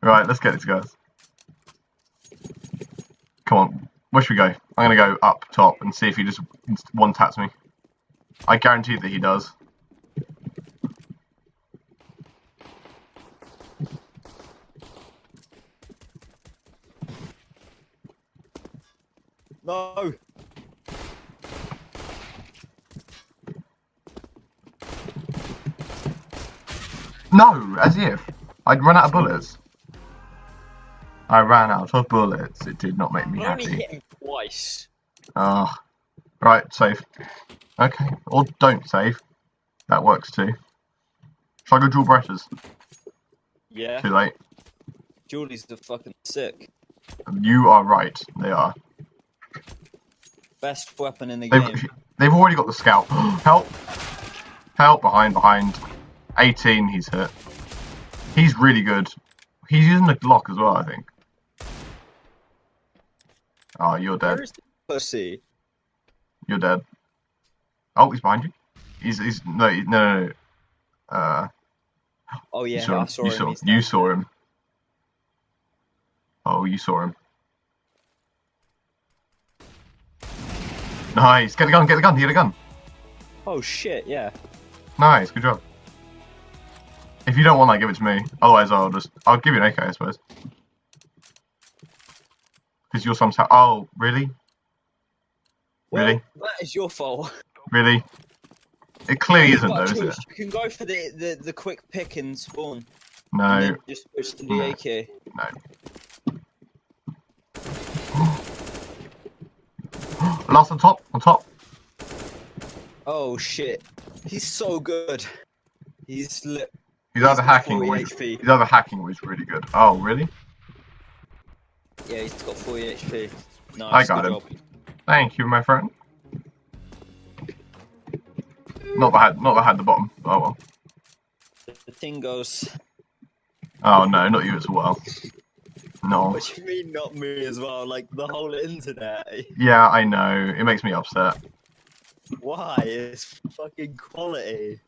Right, let's get it, guys. Come on, where should we go? I'm gonna go up top and see if he just one taps me. I guarantee that he does. No. No, as if. I'd run out of bullets. I ran out of bullets. It did not make me I only happy. hit him twice. Ah. right, save. Okay, or don't save. That works too. Shall I go dual brushes? Yeah. Too late. Julie's the fucking sick. You are right. They are. Best weapon in the They've, game. they've already got the scout. Help! Help! Behind, behind. 18, he's hit. He's really good. He's using the Glock as well, I think. Oh, you're dead. Where's the pussy? You're dead. Oh, he's behind you. He's, he's, no, no, no, no. Uh, Oh you yeah, saw I him. saw you him. saw, you saw him. Oh, you saw him. Nice. Get the gun, get the gun, get the gun. Oh shit, yeah. Nice, good job. If you don't want that, give it to me. Otherwise, I'll just I'll give you an AK, I suppose. Because you're some Oh, really? Well, Really? that is your fault. Really? It clearly isn't, though, is it? You can go for the, the, the quick pick and spawn. No, then just switch to the AK No. AK. Last on top, on top. Oh shit. He's so good. He's lit. He's either hacking 40 or he's, either hacking or he's really good. Oh, really? Yeah, he's got 40 HP. Nice, I got him. job. Thank you, my friend. Not that I had, not that I had the bottom. Oh well. The thing goes. Oh no, not you as well. No. What do you mean, not me as well? Like the whole internet. Yeah, I know. It makes me upset. Why? It's fucking quality.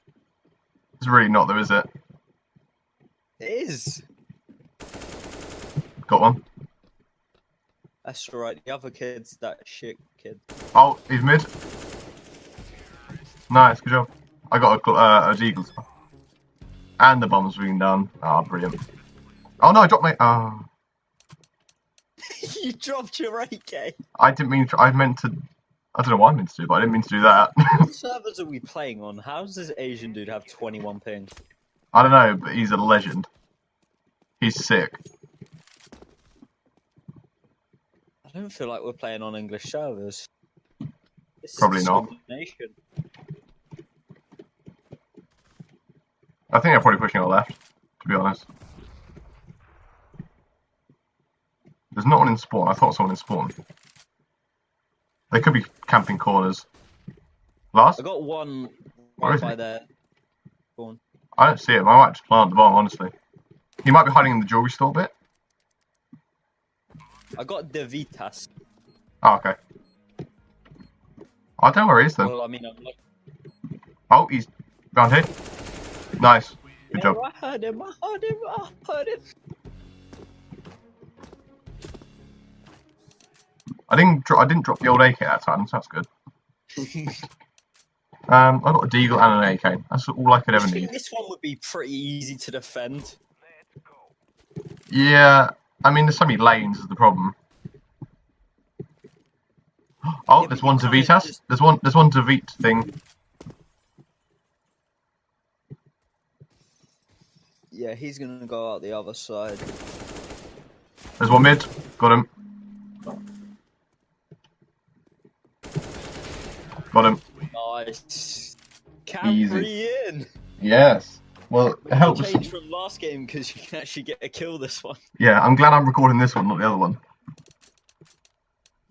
It's really not, though, is it? It is. Got one. That's alright. The other kid's that shit kid. Oh, he's mid. Nice, good job. I got a, uh, a deagle. as. And the bomb's being done. Ah, brilliant. Oh no, I dropped my. Oh, you dropped your AK. I didn't mean. To, I meant to. I don't know what I meant to do, but I didn't mean to do that. What servers are we playing on? How does this Asian dude have 21 ping? I don't know, but he's a legend. He's sick. I don't feel like we're playing on English servers. This is Probably not. I think I'm probably pushing our left, to be honest. There's not one in spawn. I thought someone in spawn. They could be camping corners. Last? I got one Where right by he? there. On. I don't see him. I might just plant the bomb, honestly. He might be hiding in the jewelry store bit. I got the Vitas. Oh, okay. I don't know where he is then. Well, I mean, I'm like, Oh, he's round here. Nice. Good job. I heard him. I heard him. I heard him. I didn't. I didn't drop the old AK that time, so that's good. Um, I got a deagle and an AK. That's all I could I ever think need. this one would be pretty easy to defend. Yeah. I mean, there's so many lanes is the problem. Oh, Yeah, there's one you to Vitas. just- There's one. There's one to Vit thing. Yeah, he's gonna go out the other side. There's one mid. Got him. Got him. Nice. Carry Easy. in. Yes. Well, it helps. Change from last game because you can actually get a kill this one. Yeah, I'm glad I'm recording this one, not the other one.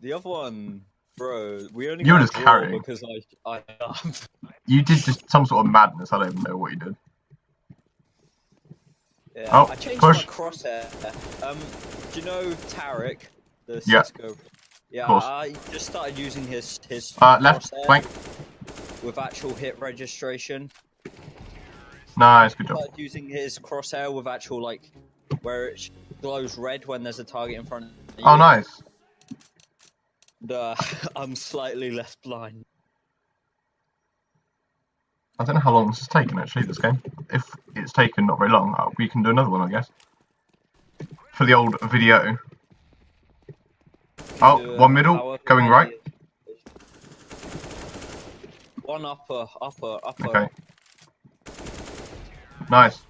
The other one, bro, we only You were got just carrying. because I I You did just some sort of madness. I don't even know what you did. yeah, Oh, I changed push. my crosshair. Um, do you know Tarek, the Yeah. Cisco? Yeah, course. I just started using his his Uh, left flank. with actual hit registration. Nice, good job. Started using his crosshair with actual like where it glows red when there's a target in front of you. Oh, nice. The, I'm slightly less blind. I don't know how long this has taken actually. This game. If it's taken not very long, uh, we can do another one, I guess. For the old video. Oh, uh, one middle, going right. One upper, upper, upper. Okay. Nice.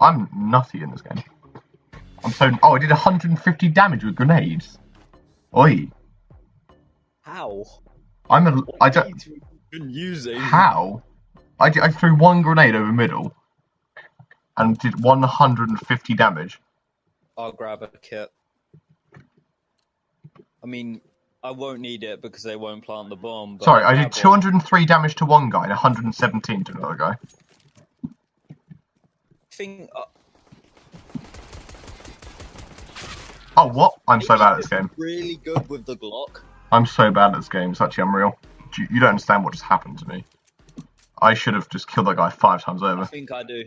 I'm nutty in this game. I'm so. Oh, I did 150 damage with grenades. Oi. How? I'm a. What I don't. been using? How? I, I threw one grenade over middle and did 150 damage. I'll grab a kit. I mean, I won't need it because they won't plant the bomb. Sorry, I did grab one. 203 damage to one guy and 117 to another guy. Think, uh, Oh, what? I'm so bad at this game. Really good with the Glock. I'm so bad at this game. It's actually unreal. You, you don't understand what just happened to me. I should have just killed that guy five times over. I think I do.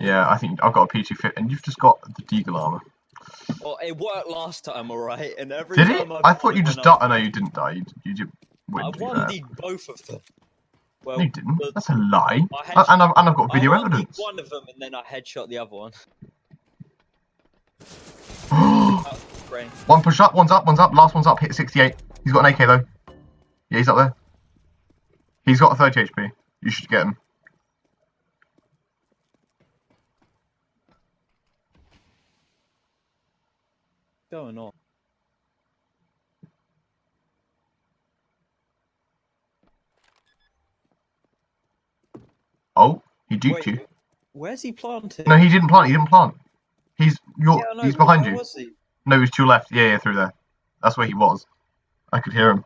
Yeah, I think I've got a P2 fit, and you've just got the Deagle armor. Well, it worked last time, alright? And every Did time it? I, I thought you just died. I know you didn't die. You, you did win. I one both of them. Well, No, you didn't. the- That's a lie. I And, I've, and I've got video I evidence. one of them and then I headshot the other one. One push up, one's up, one's up, last one's up, hit 68. He's got an AK though. Yeah, he's up there. He's got 30 HP. You should get him. going on? He duped Wait, you. where's he planted? No, he didn't plant. He didn't plant. He's you're, Yeah, he's behind you. He? No, he's to your left. Yeah, yeah, through there. That's where he was. I could hear him.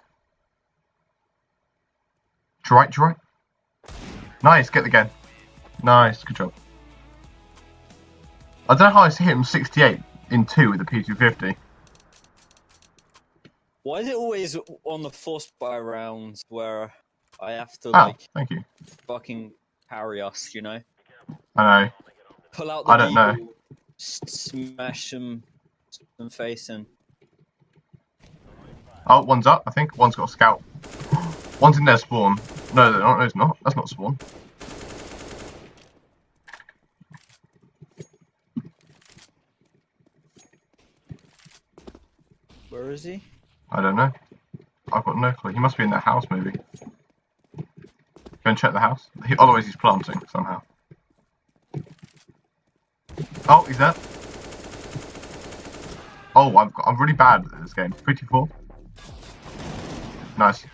To right, to right. Nice, get the gun. Nice, good job. I don't know how I hit him 68 in two with the P250. Why is it always on the forced buy rounds where I have to Oh, like thank you. fucking parry us? You know, I know. pull out the I don't know. smash them, them face in. Oh, one's up, I think. One's got a scout. One's in their spawn. No, they're not. No, it's not. That's not spawn. Where is he? I don't know. I've got no clue. He must be in that house, maybe. Go and check the house. He, otherwise, he's planting somehow. Oh, he's there. Oh, got, I'm really bad at this game. 54. Nice.